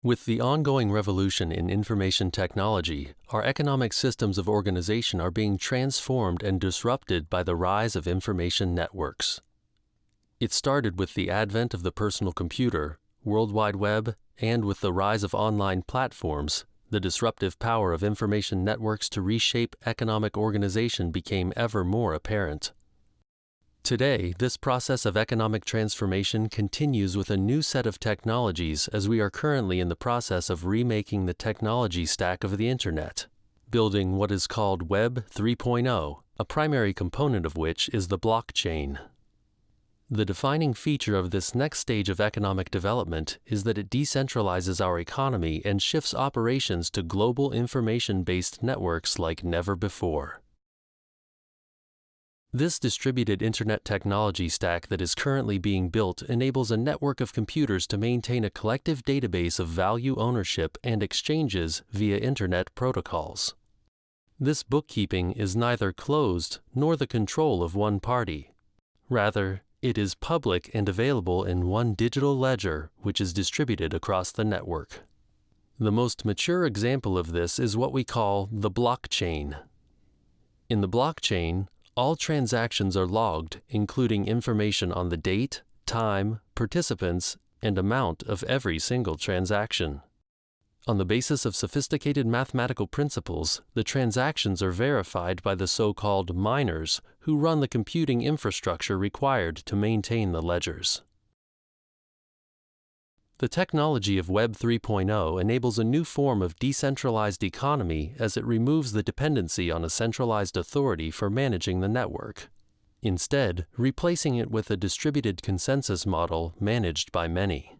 With the ongoing revolution in information technology, our economic systems of organization are being transformed and disrupted by the rise of information networks. It started with the advent of the personal computer, World Wide Web, and with the rise of online platforms, the disruptive power of information networks to reshape economic organization became ever more apparent. Today, this process of economic transformation continues with a new set of technologies as we are currently in the process of remaking the technology stack of the Internet, building what is called Web 3.0, a primary component of which is the blockchain. The defining feature of this next stage of economic development is that it decentralizes our economy and shifts operations to global information-based networks like never before. This distributed Internet technology stack that is currently being built enables a network of computers to maintain a collective database of value ownership and exchanges via Internet protocols. This bookkeeping is neither closed nor the control of one party. Rather, it is public and available in one digital ledger which is distributed across the network. The most mature example of this is what we call the blockchain. In the blockchain, all transactions are logged, including information on the date, time, participants, and amount of every single transaction. On the basis of sophisticated mathematical principles, the transactions are verified by the so-called miners who run the computing infrastructure required to maintain the ledgers. The technology of Web 3.0 enables a new form of decentralized economy as it removes the dependency on a centralized authority for managing the network, instead replacing it with a distributed consensus model managed by many.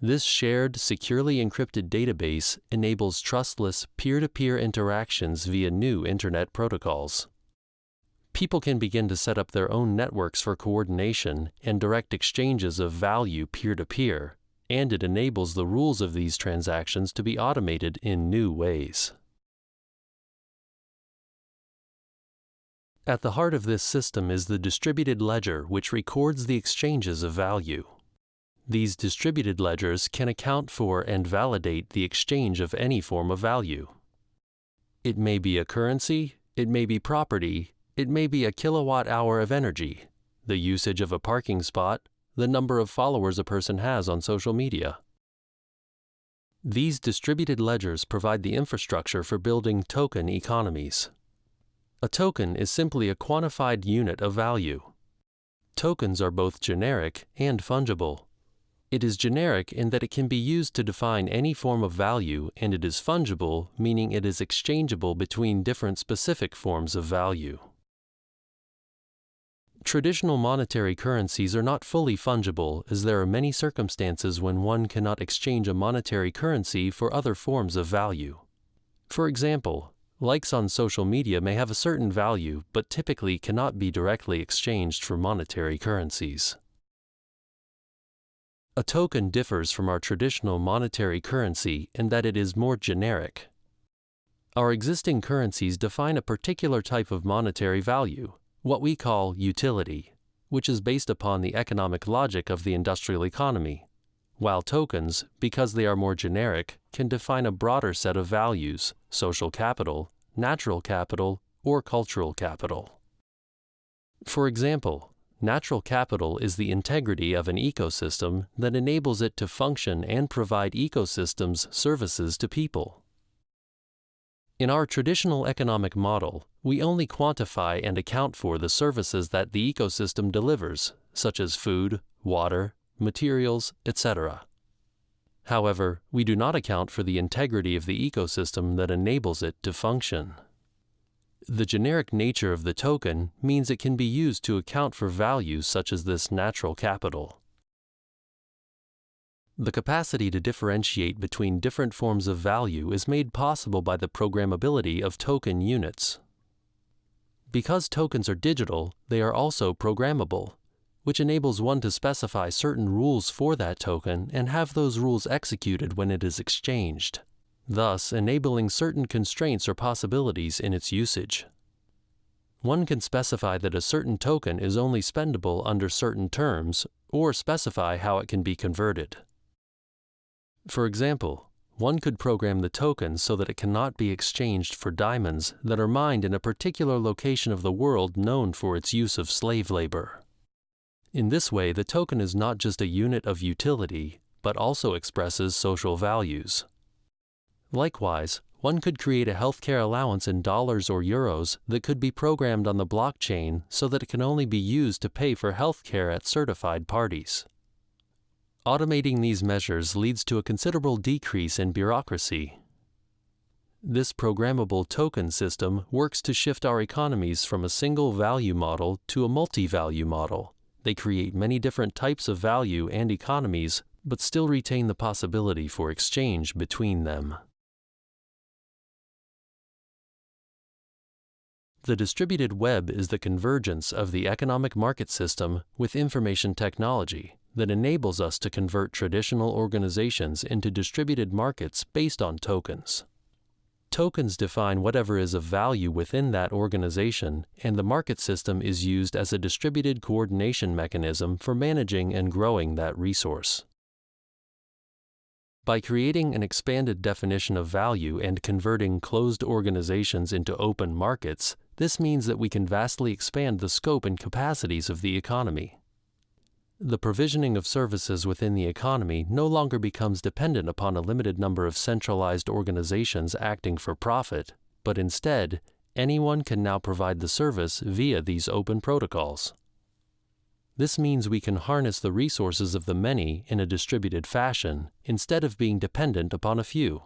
This shared, securely encrypted database enables trustless peer-to-peer -peer interactions via new Internet protocols people can begin to set up their own networks for coordination and direct exchanges of value peer-to-peer, and it enables the rules of these transactions to be automated in new ways. At the heart of this system is the distributed ledger which records the exchanges of value. These distributed ledgers can account for and validate the exchange of any form of value. It may be a currency, it may be property, it may be a kilowatt hour of energy, the usage of a parking spot, the number of followers a person has on social media. These distributed ledgers provide the infrastructure for building token economies. A token is simply a quantified unit of value. Tokens are both generic and fungible. It is generic in that it can be used to define any form of value and it is fungible, meaning it is exchangeable between different specific forms of value. Traditional monetary currencies are not fully fungible as there are many circumstances when one cannot exchange a monetary currency for other forms of value. For example, likes on social media may have a certain value but typically cannot be directly exchanged for monetary currencies. A token differs from our traditional monetary currency in that it is more generic. Our existing currencies define a particular type of monetary value, what we call utility, which is based upon the economic logic of the industrial economy, while tokens, because they are more generic, can define a broader set of values, social capital, natural capital, or cultural capital. For example, natural capital is the integrity of an ecosystem that enables it to function and provide ecosystems services to people. In our traditional economic model, we only quantify and account for the services that the ecosystem delivers, such as food, water, materials, etc. However, we do not account for the integrity of the ecosystem that enables it to function. The generic nature of the token means it can be used to account for values such as this natural capital. The capacity to differentiate between different forms of value is made possible by the programmability of token units. Because tokens are digital, they are also programmable, which enables one to specify certain rules for that token and have those rules executed when it is exchanged, thus enabling certain constraints or possibilities in its usage. One can specify that a certain token is only spendable under certain terms, or specify how it can be converted. For example, one could program the token so that it cannot be exchanged for diamonds that are mined in a particular location of the world known for its use of slave labor. In this way, the token is not just a unit of utility, but also expresses social values. Likewise, one could create a healthcare allowance in dollars or euros that could be programmed on the blockchain so that it can only be used to pay for healthcare at certified parties. Automating these measures leads to a considerable decrease in bureaucracy. This programmable token system works to shift our economies from a single value model to a multi-value model. They create many different types of value and economies, but still retain the possibility for exchange between them. The distributed web is the convergence of the economic market system with information technology that enables us to convert traditional organizations into distributed markets based on tokens. Tokens define whatever is of value within that organization, and the market system is used as a distributed coordination mechanism for managing and growing that resource. By creating an expanded definition of value and converting closed organizations into open markets, this means that we can vastly expand the scope and capacities of the economy. The provisioning of services within the economy no longer becomes dependent upon a limited number of centralized organizations acting for profit, but instead, anyone can now provide the service via these open protocols. This means we can harness the resources of the many in a distributed fashion instead of being dependent upon a few.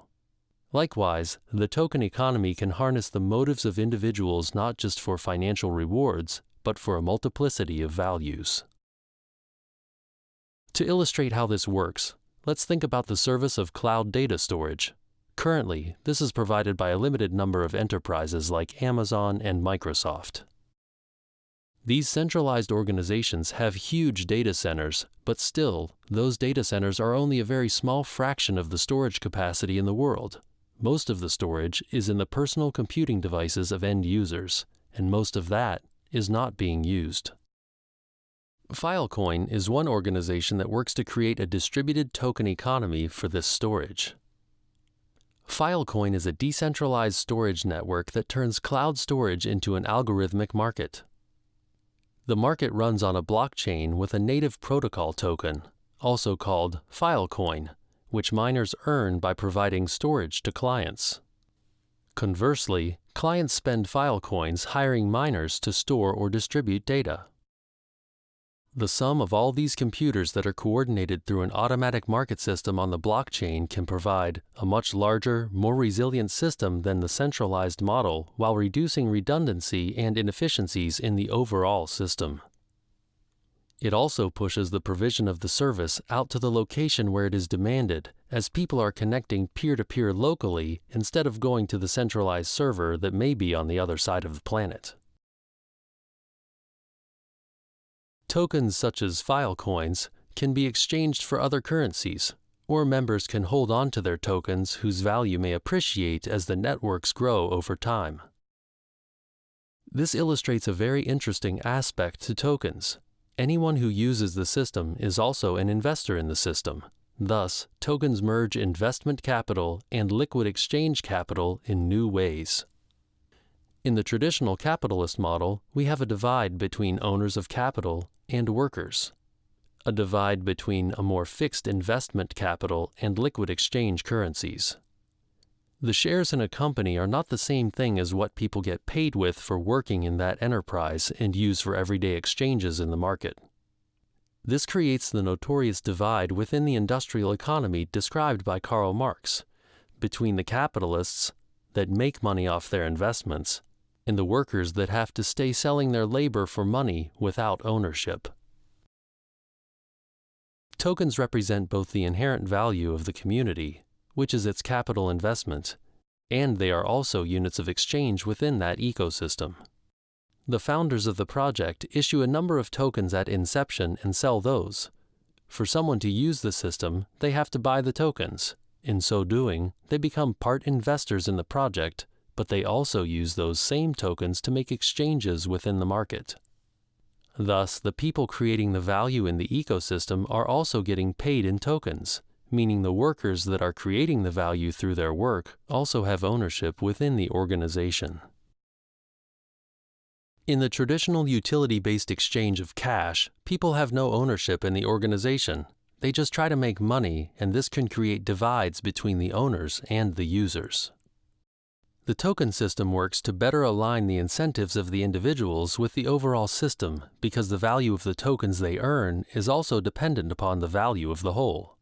Likewise, the token economy can harness the motives of individuals not just for financial rewards, but for a multiplicity of values. To illustrate how this works, let's think about the service of cloud data storage. Currently, this is provided by a limited number of enterprises like Amazon and Microsoft. These centralized organizations have huge data centers, but still, those data centers are only a very small fraction of the storage capacity in the world. Most of the storage is in the personal computing devices of end users, and most of that is not being used. Filecoin is one organization that works to create a distributed token economy for this storage. Filecoin is a decentralized storage network that turns cloud storage into an algorithmic market. The market runs on a blockchain with a native protocol token, also called Filecoin, which miners earn by providing storage to clients. Conversely, clients spend Filecoins hiring miners to store or distribute data. The sum of all these computers that are coordinated through an automatic market system on the blockchain can provide a much larger, more resilient system than the centralized model while reducing redundancy and inefficiencies in the overall system. It also pushes the provision of the service out to the location where it is demanded, as people are connecting peer-to-peer -peer locally instead of going to the centralized server that may be on the other side of the planet. Tokens such as Filecoins can be exchanged for other currencies, or members can hold on to their tokens whose value may appreciate as the networks grow over time. This illustrates a very interesting aspect to tokens. Anyone who uses the system is also an investor in the system. Thus, tokens merge investment capital and liquid exchange capital in new ways. In the traditional capitalist model, we have a divide between owners of capital and workers, a divide between a more fixed investment capital and liquid exchange currencies. The shares in a company are not the same thing as what people get paid with for working in that enterprise and use for everyday exchanges in the market. This creates the notorious divide within the industrial economy described by Karl Marx between the capitalists that make money off their investments and the workers that have to stay selling their labor for money without ownership. Tokens represent both the inherent value of the community, which is its capital investment, and they are also units of exchange within that ecosystem. The founders of the project issue a number of tokens at inception and sell those. For someone to use the system, they have to buy the tokens. In so doing, they become part investors in the project but they also use those same tokens to make exchanges within the market. Thus, the people creating the value in the ecosystem are also getting paid in tokens, meaning the workers that are creating the value through their work also have ownership within the organization. In the traditional utility-based exchange of cash, people have no ownership in the organization. They just try to make money, and this can create divides between the owners and the users. The token system works to better align the incentives of the individuals with the overall system because the value of the tokens they earn is also dependent upon the value of the whole.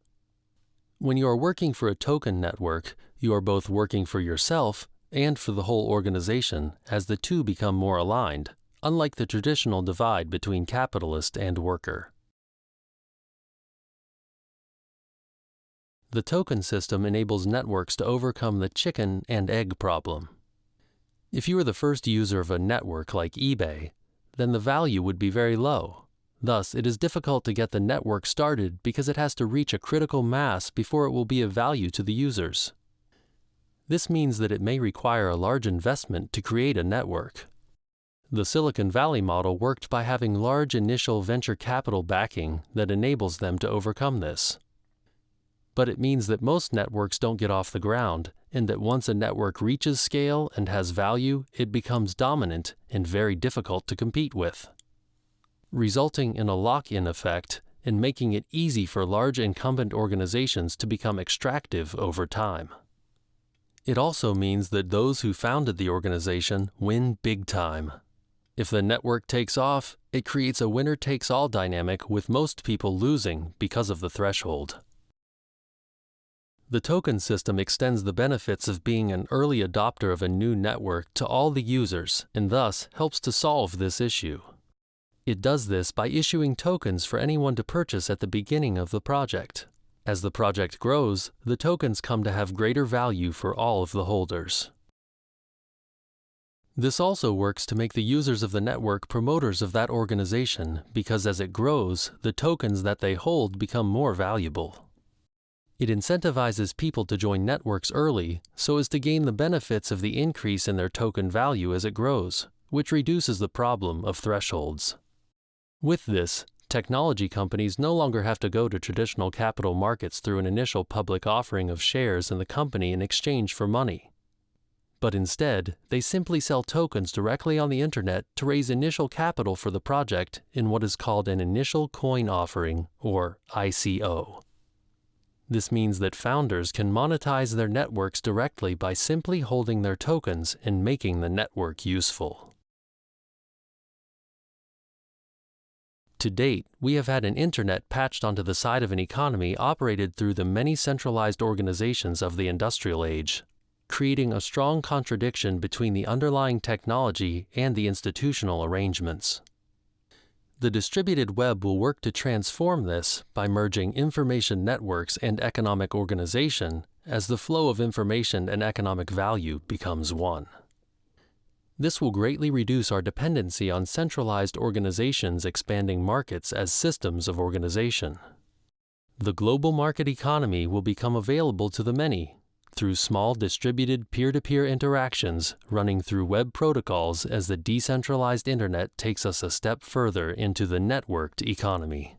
When you are working for a token network, you are both working for yourself and for the whole organization as the two become more aligned, unlike the traditional divide between capitalist and worker. The token system enables networks to overcome the chicken and egg problem. If you are the first user of a network like eBay, then the value would be very low. Thus, it is difficult to get the network started because it has to reach a critical mass before it will be of value to the users. This means that it may require a large investment to create a network. The Silicon Valley model worked by having large initial venture capital backing that enables them to overcome this but it means that most networks don't get off the ground, and that once a network reaches scale and has value, it becomes dominant and very difficult to compete with, resulting in a lock-in effect and making it easy for large incumbent organizations to become extractive over time. It also means that those who founded the organization win big time. If the network takes off, it creates a winner-takes-all dynamic with most people losing because of the threshold. The token system extends the benefits of being an early adopter of a new network to all the users and thus helps to solve this issue. It does this by issuing tokens for anyone to purchase at the beginning of the project. As the project grows, the tokens come to have greater value for all of the holders. This also works to make the users of the network promoters of that organization because as it grows, the tokens that they hold become more valuable. It incentivizes people to join networks early so as to gain the benefits of the increase in their token value as it grows, which reduces the problem of thresholds. With this, technology companies no longer have to go to traditional capital markets through an initial public offering of shares in the company in exchange for money. But instead, they simply sell tokens directly on the internet to raise initial capital for the project in what is called an initial coin offering, or ICO. This means that founders can monetize their networks directly by simply holding their tokens and making the network useful. To date, we have had an internet patched onto the side of an economy operated through the many centralized organizations of the industrial age, creating a strong contradiction between the underlying technology and the institutional arrangements. The distributed web will work to transform this by merging information networks and economic organization as the flow of information and economic value becomes one. This will greatly reduce our dependency on centralized organizations expanding markets as systems of organization. The global market economy will become available to the many through small distributed peer-to-peer interactions running through web protocols as the decentralized internet takes us a step further into the networked economy.